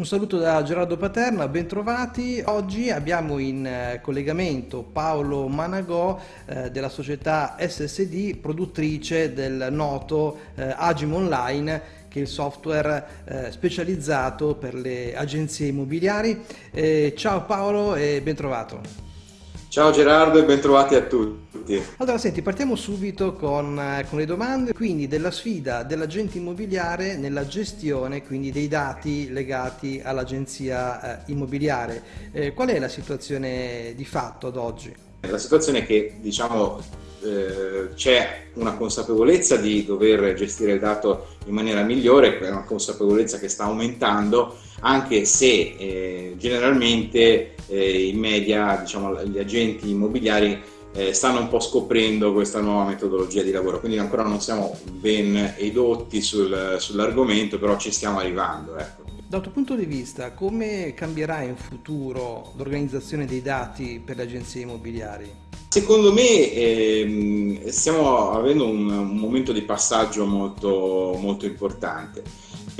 Un saluto da Gerardo Paterna, bentrovati. Oggi abbiamo in eh, collegamento Paolo Managò eh, della società SSD, produttrice del noto eh, Agim Online, che è il software eh, specializzato per le agenzie immobiliari. Eh, ciao Paolo e bentrovato. Ciao Gerardo e bentrovati a tutti. Allora, senti, partiamo subito con, eh, con le domande, quindi della sfida dell'agente immobiliare nella gestione quindi dei dati legati all'agenzia eh, immobiliare. Eh, qual è la situazione di fatto ad oggi? La situazione è che diciamo eh, c'è una consapevolezza di dover gestire il dato in maniera migliore, è una consapevolezza che sta aumentando, anche se eh, generalmente eh, in media diciamo, gli agenti immobiliari eh, stanno un po' scoprendo questa nuova metodologia di lavoro, quindi ancora non siamo ben edotti sul, sull'argomento, però ci stiamo arrivando. Ecco. Dal tuo punto di vista, come cambierà in futuro l'organizzazione dei dati per le agenzie immobiliari? Secondo me ehm, stiamo avendo un, un, momento di passaggio molto, molto importante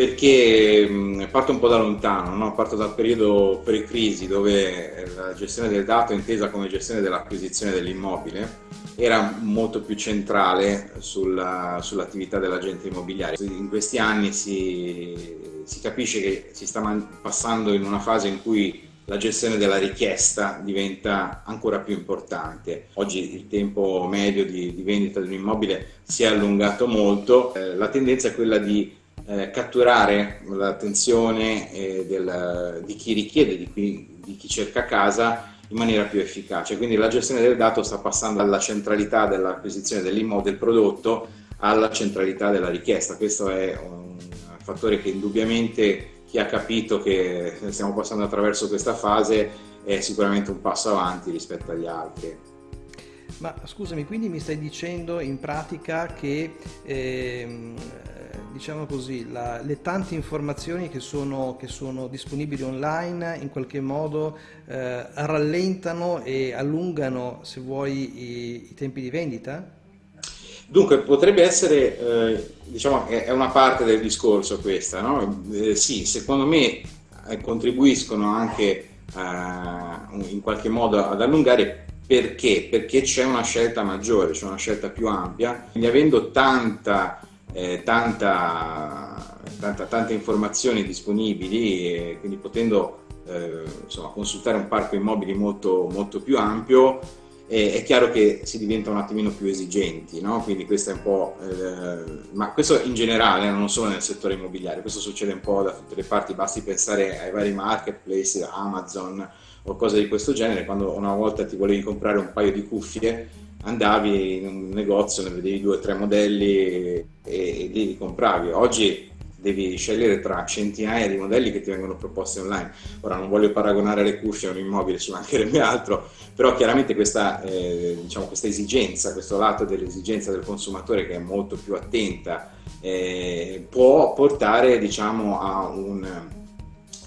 perché parto un po' da lontano, no? parto dal periodo pre-crisi dove la gestione del dato intesa come gestione dell'acquisizione dell'immobile era molto più centrale sulla, sull'attività dell'agente immobiliare. In questi anni si, si capisce che si sta passando in una fase in cui la gestione della richiesta diventa ancora più importante. Oggi il tempo medio di, di vendita di un immobile si è allungato molto, eh, la tendenza è quella di eh, catturare l'attenzione eh, di chi richiede, di chi, di chi cerca casa in maniera più efficace. Quindi la gestione del dato sta passando dalla centralità dell'acquisizione dell'immobile, del prodotto, alla centralità della richiesta. Questo è un fattore che indubbiamente chi ha capito che stiamo passando attraverso questa fase è sicuramente un passo avanti rispetto agli altri. Ma scusami, quindi mi stai dicendo in pratica che ehm, diciamo così, la, le tante informazioni che sono, che sono, disponibili online in qualche modo eh, rallentano e allungano, se vuoi, i, i tempi di vendita? Dunque, potrebbe essere, eh, diciamo, è una parte del discorso questa, no? Eh, sì, secondo me eh, contribuiscono anche eh, in qualche modo ad allungare perché? Perché c'è una scelta maggiore, c'è una scelta più ampia, quindi avendo tanta, eh, tanta, tanta, tante informazioni disponibili, quindi potendo eh, insomma, consultare un parco immobili molto, molto più ampio, eh, è chiaro che si diventa un attimino più esigenti, no? quindi questo è un po', eh, ma questo in generale, non solo nel settore immobiliare, questo succede un po' da tutte le parti, basti pensare ai vari marketplace, Amazon o cose di questo genere, quando una volta ti volevi comprare un paio di cuffie, andavi in un negozio, ne vedevi due o tre modelli e, e li compravi. Oggi devi scegliere tra centinaia di modelli che ti vengono proposti online. Ora non voglio paragonare le cuffie a un immobile, ci mancherebbe altro, però chiaramente questa, eh, diciamo, questa esigenza, questo lato dell'esigenza del consumatore che è molto più attenta, eh, può portare diciamo, a un,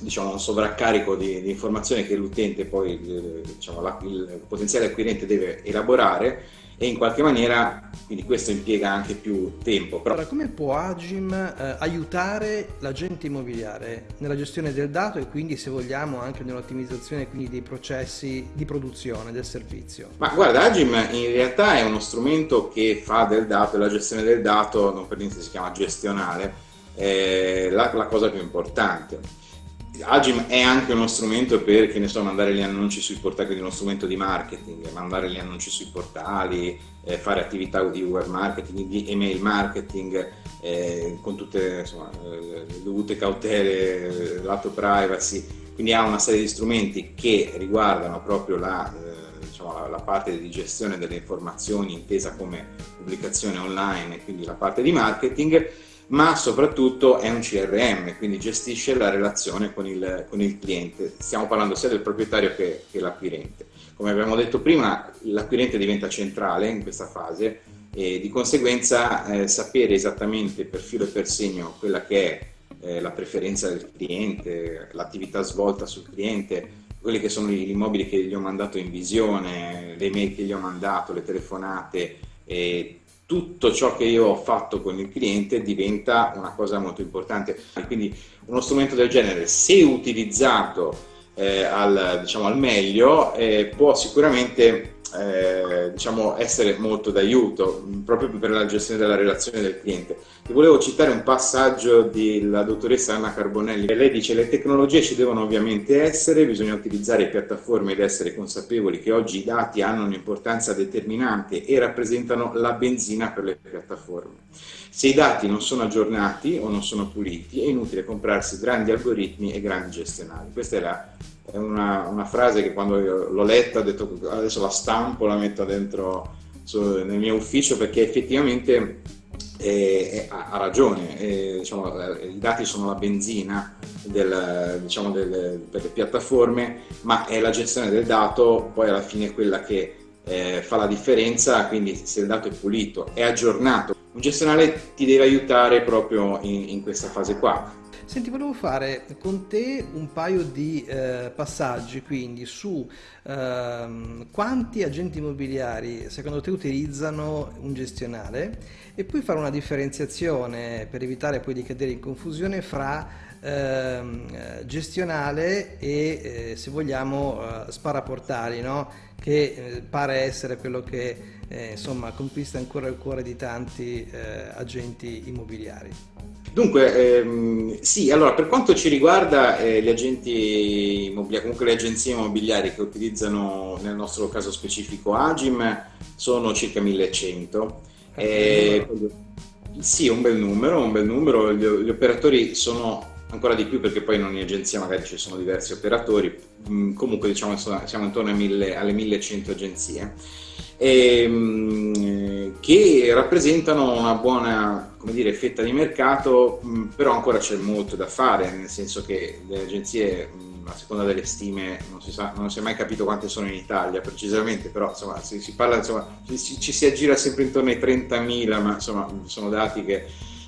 diciamo, un sovraccarico di, di, informazioni che l'utente poi, eh, diciamo, la, il potenziale acquirente deve elaborare e in qualche maniera, quindi questo impiega anche più tempo. Però... Allora, come può Agim eh, aiutare l'agente immobiliare nella gestione del dato e quindi se vogliamo anche nell'ottimizzazione dei processi di produzione del servizio? Ma guarda, Agim in realtà è uno strumento che fa del dato e la gestione del dato, non per niente si chiama gestionale, è la, la cosa più importante Agim è anche uno strumento per, che ne so, mandare gli annunci sui portali, quindi uno strumento di marketing, mandare gli annunci sui portali, eh, fare attività di web marketing, di email marketing, eh, con tutte insomma, eh, le dovute cautele, lato privacy, quindi ha una serie di strumenti che riguardano proprio la, eh, diciamo, la, la parte di gestione delle informazioni intesa come pubblicazione online, quindi la parte di marketing, ma soprattutto è un CRM, quindi gestisce la relazione con il, con il cliente. Stiamo parlando sia del proprietario che, che l'acquirente. Come abbiamo detto prima, l'acquirente diventa centrale in questa fase e di conseguenza eh, sapere esattamente per filo e per segno quella che è eh, la preferenza del cliente, l'attività svolta sul cliente, quelli che sono gli immobili che gli ho mandato in visione, le mail che gli ho mandato, le telefonate, e tutto ciò che io ho fatto con il cliente diventa una cosa molto importante. Quindi uno strumento del genere, se utilizzato eh, al, diciamo, al, meglio, eh, può sicuramente eh, diciamo, essere molto d'aiuto proprio per la gestione della relazione del cliente. Vi volevo citare un passaggio della dottoressa Anna Carbonelli. Lei dice le tecnologie ci devono ovviamente essere, bisogna utilizzare piattaforme ed essere consapevoli che oggi i dati hanno un'importanza determinante e rappresentano la benzina per le piattaforme. Se i dati non sono aggiornati o non sono puliti è inutile comprarsi grandi algoritmi e grandi gestionali. Questa è la è una, una frase che quando l'ho letta ho detto adesso la stampo, la metto dentro su, nel mio ufficio perché effettivamente eh, ha ragione, eh, diciamo, i dati sono la benzina del, diciamo, del, per le piattaforme, ma è la gestione del dato poi alla fine quella che eh, fa la differenza, quindi se il dato è pulito, è aggiornato, un gestionale ti deve aiutare proprio in, in questa fase qua. Senti, volevo fare con te un paio di eh, passaggi quindi su eh, quanti agenti immobiliari secondo te utilizzano un gestionale e poi fare una differenziazione per evitare poi di cadere in confusione fra ehm, eh, gestionale e eh, se vogliamo eh, sparaportali, no? che eh, pare essere quello che insomma conquista ancora il cuore di tanti agenti immobiliari. Dunque, ehm, sì, allora per quanto ci riguarda eh, gli agenti immobiliari, comunque le agenzie immobiliari che utilizzano nel nostro caso specifico Agim sono circa 1100. Eh, sì, un bel numero, un bel numero. Gli, gli, operatori sono ancora di più perché poi in ogni agenzia magari ci sono diversi operatori, mm, comunque diciamo siamo intorno mille, alle 1100 agenzie ehm, che rappresentano una buona dire, fetta di mercato, mh, però ancora c'è molto da fare, nel senso che le agenzie, mh, a seconda delle stime, non si, sa, non si è mai capito quante sono in Italia precisamente, però insomma, si, si parla, insomma, ci, ci, si aggira sempre intorno ai 30.000, ma insomma sono dati che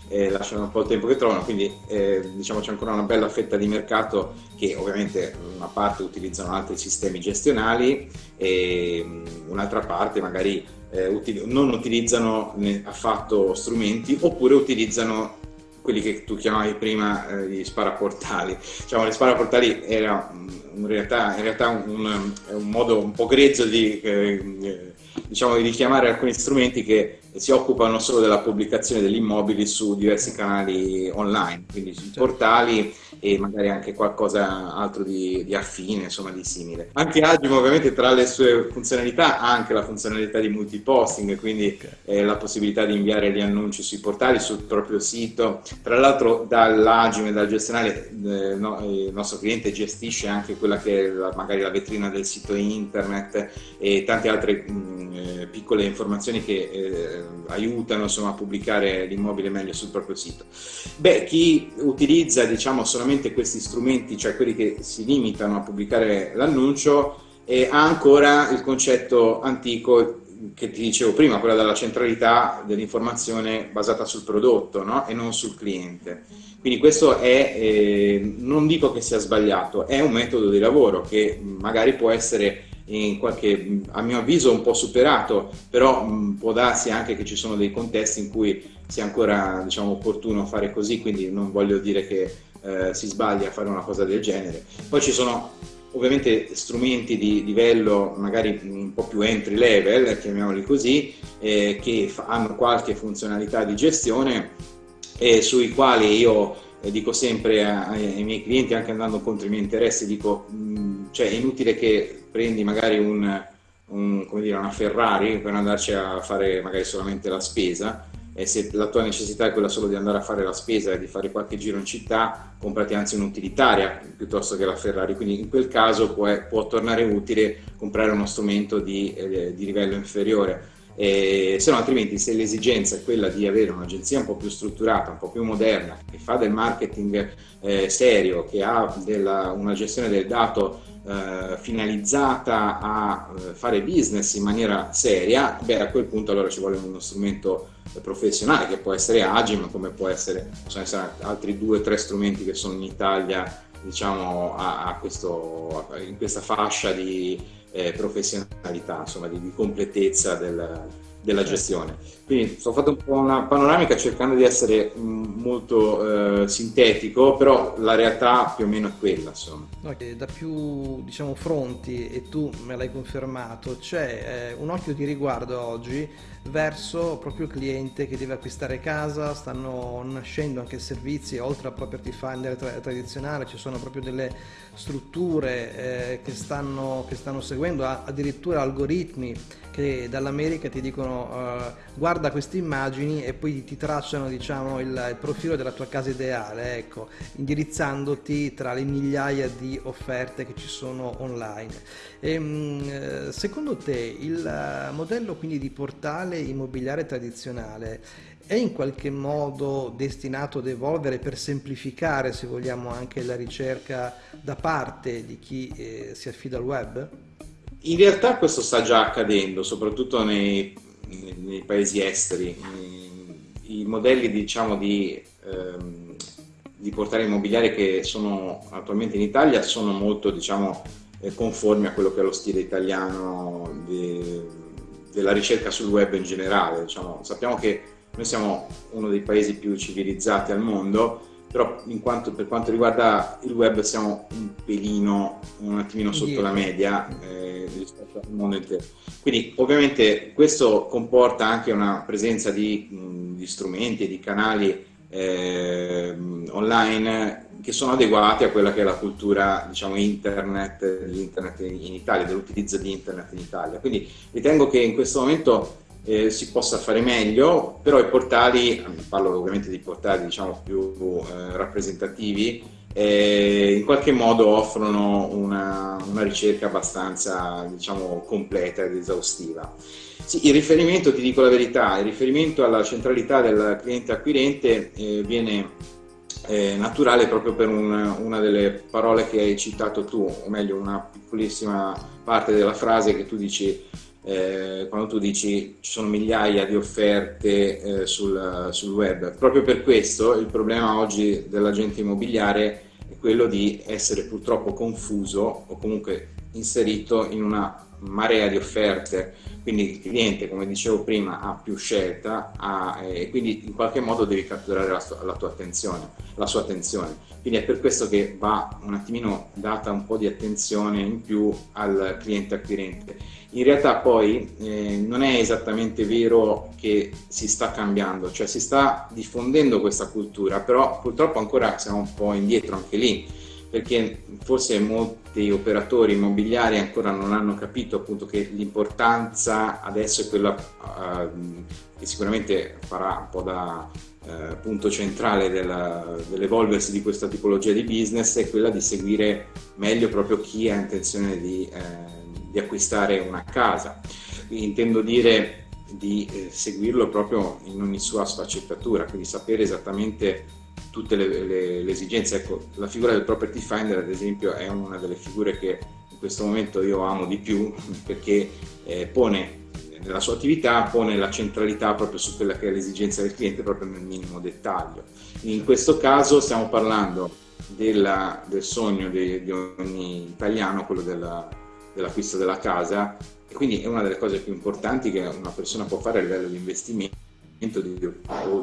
eh, lasciano un po' il tempo che trovano, quindi eh, diciamo c'è ancora una bella fetta di mercato che ovviamente una parte utilizzano altri sistemi gestionali e mm, un'altra parte magari eh, util non utilizzano affatto strumenti oppure utilizzano quelli che tu chiamavi prima eh, gli sparaportali. Diciamo, gli sparaportali era in realtà, in realtà un, un, modo un po' grezzo di, eh, diciamo, di richiamare alcuni strumenti che si occupano solo della pubblicazione degli immobili su diversi canali online, quindi sui certo. portali e magari anche qualcosa altro di, di affine, insomma di simile. Anche Agim ovviamente tra le sue funzionalità ha anche la funzionalità di multiposting, quindi okay. eh, la possibilità di inviare gli annunci sui portali, sul proprio sito. Tra l'altro dall'Agim e dal gestionale eh, no, il nostro cliente gestisce anche quella che è la, magari la vetrina del sito internet e tante altre mh, eh, piccole informazioni che eh, aiutano insomma, a pubblicare l'immobile meglio sul proprio sito. Beh, chi utilizza diciamo solamente questi strumenti, cioè quelli che si limitano a pubblicare l'annuncio, e ha ancora il concetto antico che ti dicevo prima, quella della centralità dell'informazione basata sul prodotto no? e non sul cliente. Quindi questo è, eh, non dico che sia sbagliato, è un metodo di lavoro che magari può essere in qualche, a mio avviso un po' superato, però mh, può darsi anche che ci sono dei contesti in cui sia ancora diciamo, opportuno fare così, quindi non voglio dire che eh, si sbaglia a fare una cosa del genere. Poi ci sono ovviamente strumenti di livello magari un po' più entry level, chiamiamoli così, eh, che hanno qualche funzionalità di gestione e sui quali io eh, dico sempre ai, ai, miei clienti, anche andando contro i miei interessi, dico, mh, mm, cioè è inutile che prendi magari un, un, dire, una Ferrari per andarci a fare magari solamente la spesa, e se la tua necessità è quella solo di andare a fare la spesa e di fare qualche giro in città, comprati anzi un'utilitaria piuttosto che la Ferrari, quindi in quel caso può, può tornare utile comprare uno strumento di, eh, di livello inferiore. Eh, se no altrimenti se l'esigenza è quella di avere un'agenzia un po' più strutturata, un po' più moderna, che fa del marketing eh, serio, che ha della, una gestione del dato eh, finalizzata a eh, fare business in maniera seria, beh a quel punto allora ci vuole uno strumento professionale che può essere Agim come può essere, possono essere altri due o tre strumenti che sono in Italia diciamo a, a questo, in questa fascia di eh, professionalità, insomma di, di completezza del, della certo. gestione. Quindi sto fatto un po' una panoramica cercando di essere mm, molto eh, sintetico, però la realtà più o meno è quella. Insomma. Da più diciamo, fronti, e tu me l'hai confermato, c'è eh, un occhio di riguardo oggi verso proprio il cliente che deve acquistare casa, stanno nascendo anche servizi, oltre al property finder tra- tradizionale, ci sono proprio delle strutture eh, che, stanno, che, stanno, seguendo, addirittura algoritmi che dall'America ti dicono uh, guarda queste immagini e poi ti tracciano diciamo, il, il, profilo della tua casa ideale, ecco, indirizzandoti tra le migliaia di offerte che ci sono online. E, ehm, secondo te il eh, modello quindi di portale immobiliare tradizionale è in qualche modo destinato ad evolvere per semplificare, se vogliamo, anche la ricerca da parte di chi eh, si affida al web? In realtà questo sta già accadendo, soprattutto nei, nei, paesi esteri. I, modelli diciamo, di, ehm, di portale immobiliare che sono attualmente in Italia sono molto diciamo, eh, conformi a quello che è lo stile italiano di, della ricerca sul web in generale. Diciamo. Sappiamo che noi siamo uno dei paesi più civilizzati al mondo, però quanto, per quanto riguarda il web siamo un pelino, un attimino sotto la media eh, rispetto al mondo intero. Quindi ovviamente questo comporta anche una presenza di, di strumenti e di canali eh, online che sono adeguati a quella che è la cultura diciamo internet, dell'internet in Italia, dell'utilizzo di internet in Italia. Quindi ritengo che in questo momento eh, si possa fare meglio, però i portali, parlo ovviamente di portali diciamo, più eh, rappresentativi, eh, in qualche modo offrono una, una ricerca abbastanza diciamo, completa ed esaustiva. Sì, il riferimento, ti dico la verità, il riferimento alla centralità del cliente acquirente eh, viene eh, naturale proprio per un, una delle parole che hai citato tu, o meglio una piccolissima parte della frase che tu dici eh, quando tu dici ci sono migliaia di offerte eh, sul, sul, web. Proprio per questo il problema oggi dell'agente immobiliare è quello di essere purtroppo confuso o comunque inserito in una marea di offerte, quindi il cliente, come dicevo prima, ha più scelta ha, e quindi in qualche modo devi catturare la, la, tua attenzione, la sua attenzione. Quindi è per questo che va un attimino data un po' di attenzione in più al cliente acquirente in realtà poi eh, non è esattamente vero che si sta cambiando, cioè si sta diffondendo questa cultura, però purtroppo ancora siamo un po' indietro anche lì, perché forse molti operatori immobiliari ancora non hanno capito appunto che l'importanza adesso è quella uh, che sicuramente farà un po' da uh, punto centrale dell'evolversi di questa tipologia di business, è quella di seguire meglio proprio chi ha intenzione di... Uh, di acquistare una casa. Intendo dire di eh, seguirlo proprio in ogni sua sfaccettatura, quindi sapere esattamente tutte le, le, le, esigenze. Ecco, la figura del property finder, ad esempio, è una delle figure che in questo momento io amo di più perché eh, pone nella sua attività pone la centralità proprio su quella che è l'esigenza del cliente proprio nel minimo dettaglio. In questo caso stiamo parlando della, del sogno di, di ogni italiano, quello della, dell'acquisto della casa e quindi è una delle cose più importanti che una persona può fare a livello di investimento di,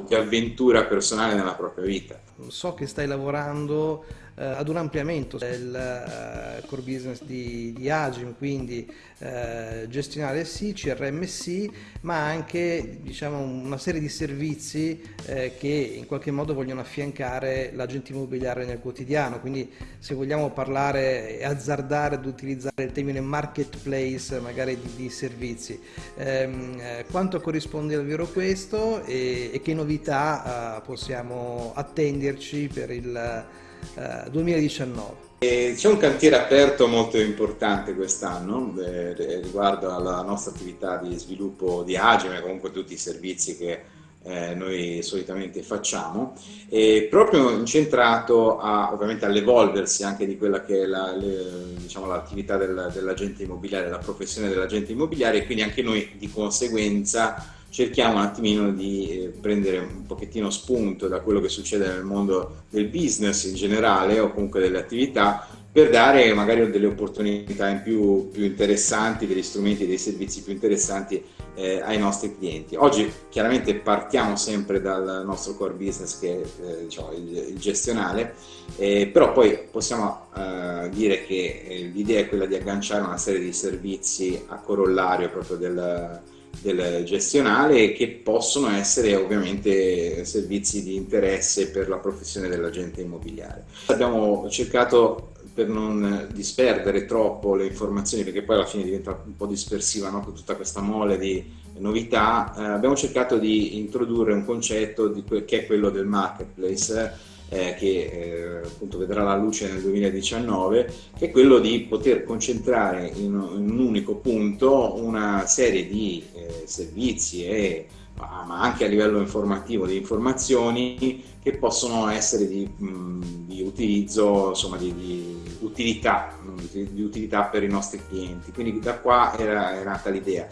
di avventura personale nella propria vita. So che stai lavorando eh, ad un ampliamento del eh, core business di, di Agim, quindi eh, gestionale sì, CRM sì, ma anche diciamo, una serie di servizi eh, che in qualche modo vogliono affiancare l'agente immobiliare nel quotidiano, quindi se vogliamo parlare e azzardare ad utilizzare il termine marketplace magari di, di servizi, ehm, eh, quanto corrisponde al vero questo e, e che novità eh, possiamo attenderci per il 2019. Eh, c'è un cantiere aperto molto importante quest'anno eh, riguardo alla nostra attività di sviluppo di Agime, comunque tutti i servizi che eh, noi solitamente facciamo, e proprio incentrato a, ovviamente all'evolversi anche di quella che è la, diciamo, l'attività del, dell'agente immobiliare, la professione dell'agente immobiliare e quindi anche noi di conseguenza cerchiamo un attimino di eh, prendere un pochettino spunto da quello che succede nel mondo del business in generale o comunque delle attività per dare magari delle opportunità in più, più interessanti, degli strumenti, dei servizi più interessanti eh, ai nostri clienti. Oggi chiaramente partiamo sempre dal nostro core business che è eh, diciamo, il, il, gestionale, eh, però poi possiamo eh, dire che eh, l'idea è quella di agganciare una serie di servizi a corollario proprio del, del gestionale che possono essere ovviamente servizi di interesse per la professione dell'agente immobiliare. Abbiamo cercato per non disperdere troppo le informazioni, perché poi alla fine diventa un po' dispersiva no? con tutta questa mole di novità, eh, abbiamo cercato di introdurre un concetto di che è quello del marketplace, eh, che eh, appunto vedrà la luce nel 2019, che è quello di poter concentrare in, in un unico punto una serie di eh, servizi e ma anche a livello informativo di informazioni che possono essere di, di utilizzo, insomma di, di utilità, di utilità per i nostri clienti. Quindi da qua era, era nata l'idea.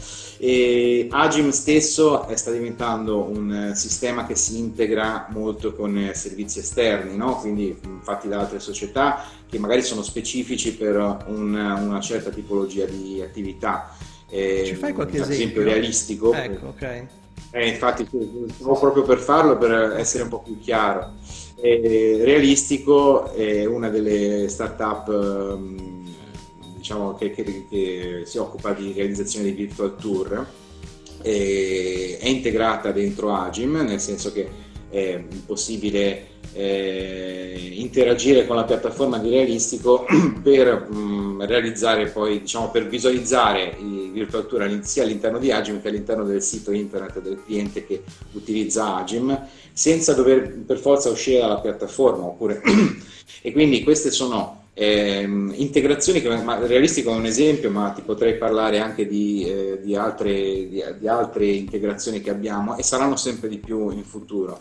Agim stesso sta diventando un sistema che si integra molto con servizi esterni, no? quindi fatti da altre società che magari sono specifici per un, una certa tipologia di attività. Ci fai qualche esempio? esempio realistico. Ecco, ok. Eh, infatti, stavo proprio per farlo per essere un po' più chiaro. Eh, Realistico è una delle start-up ehm, diciamo, che, che, che, si occupa di realizzazione di virtual tour. è integrata dentro Agim, nel senso che è possibile eh, interagire con la piattaforma di Realistico per mh, mm, realizzare poi, diciamo, per visualizzare i virtual tour sia all'interno di Agim che all'interno del sito internet del cliente che utilizza Agim, senza dover per forza uscire dalla piattaforma. Oppure... e quindi queste sono eh, integrazioni che ma, Realistico è un esempio, ma ti potrei parlare anche di, eh, di, altre, di, di altre integrazioni che abbiamo e saranno sempre di più in futuro.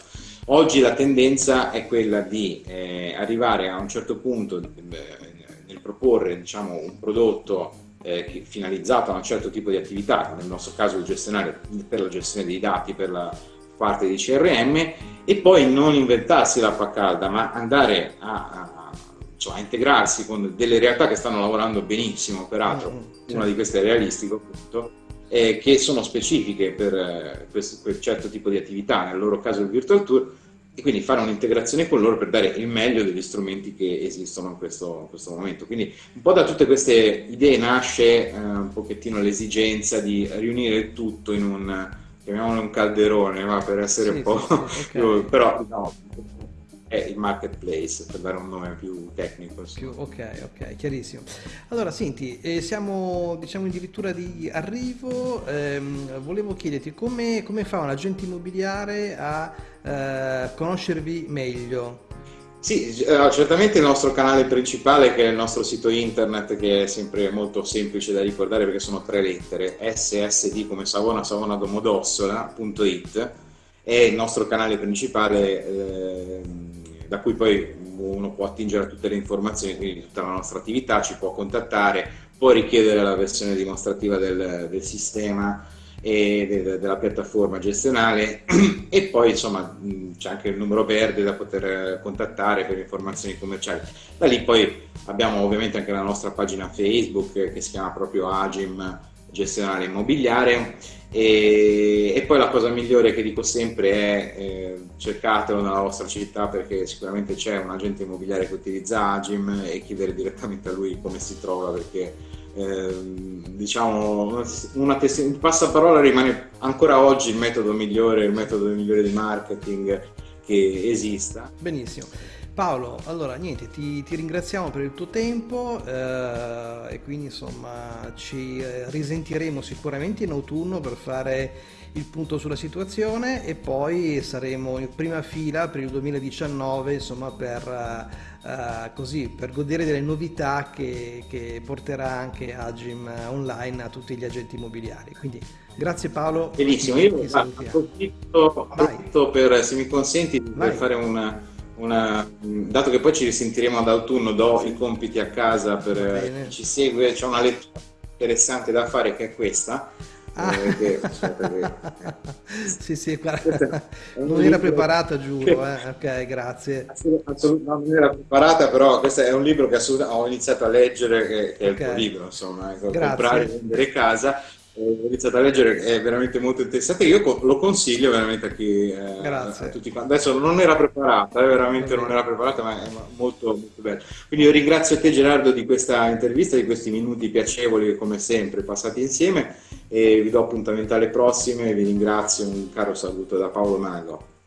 Oggi la tendenza è quella di eh, arrivare a un certo punto eh, nel proporre diciamo, un prodotto eh, finalizzato a un certo tipo di attività, nel nostro caso il gestionale per la gestione dei dati, per la parte di CRM, e poi non inventarsi l'acqua calda, ma andare a, a, cioè, a, integrarsi con delle realtà che stanno lavorando benissimo, peraltro, mm, una di queste è realistico, appunto, eh, che sono specifiche per eh, questo, quel certo tipo di attività, nel loro caso il Virtual Tour, e quindi fare un'integrazione con loro per dare il meglio degli strumenti che esistono in questo, in questo momento. Quindi un po' da tutte queste idee nasce eh, un pochettino l'esigenza di riunire il tutto in un, chiamiamolo un calderone, va, per essere sì, un po'... Sì, sì, okay. però no, è il marketplace, per dare un nome più tecnico. Più, ok, ok, chiarissimo. Allora, senti, eh, siamo diciamo addirittura di arrivo, ehm, volevo chiederti come, come, fa un agente immobiliare a eh, conoscervi meglio? Sì, eh, certamente il nostro canale principale che è il nostro sito internet che è sempre molto semplice da ricordare perché sono tre lettere, ssd come Savona Savona Domodossola.it è il nostro canale principale eh, da cui poi uno può attingere a tutte le informazioni, quindi tutta la nostra attività, ci può contattare, può richiedere la versione dimostrativa del, del sistema e de, della piattaforma gestionale e poi insomma c'è anche il numero verde da poter contattare per informazioni commerciali. Da lì poi abbiamo ovviamente anche la nostra pagina Facebook che si chiama proprio Agim Gestionale Immobiliare e, e, poi la cosa migliore che dico sempre è eh, cercatelo nella vostra città perché sicuramente c'è un agente immobiliare che utilizza Agim e chiedere direttamente a lui come si trova perché eh, diciamo una test- passaparola rimane ancora oggi il metodo migliore, il metodo migliore di marketing che esista. Benissimo. Paolo, allora niente, ti, ti, ringraziamo per il tuo tempo eh, e quindi insomma ci eh, risentiremo sicuramente in autunno per fare il punto sulla situazione e poi saremo in prima fila per il 2019 insomma per, eh, così, per godere delle novità che, che porterà anche Agim online a tutti gli agenti immobiliari. Quindi grazie Paolo. Benissimo, io approfitto, approfitto per, se mi consenti, per fare una una, dato che poi ci risentiremo ad autunno, do i compiti a casa per chi ci segue, c'è una lettura interessante da fare che è questa. Ah. Eh, che, che, sì, sì, guarda, non era preparata, giuro. Eh. Ok, grazie. Assolutamente non era preparata, però questo è un libro che ho iniziato a leggere, che, è il tuo libro, insomma, ecco, comprare e vendere casa ho iniziato a leggere, è veramente molto interessante. Io lo consiglio veramente a chi eh, a tutti quanti. Adesso non era preparata, eh, veramente non era preparata, ma è molto, molto bello. Quindi io ringrazio te Gerardo di questa intervista, di questi minuti piacevoli come sempre passati insieme e vi do appuntamento alle prossime. Vi ringrazio, un caro saluto da Paolo Mago.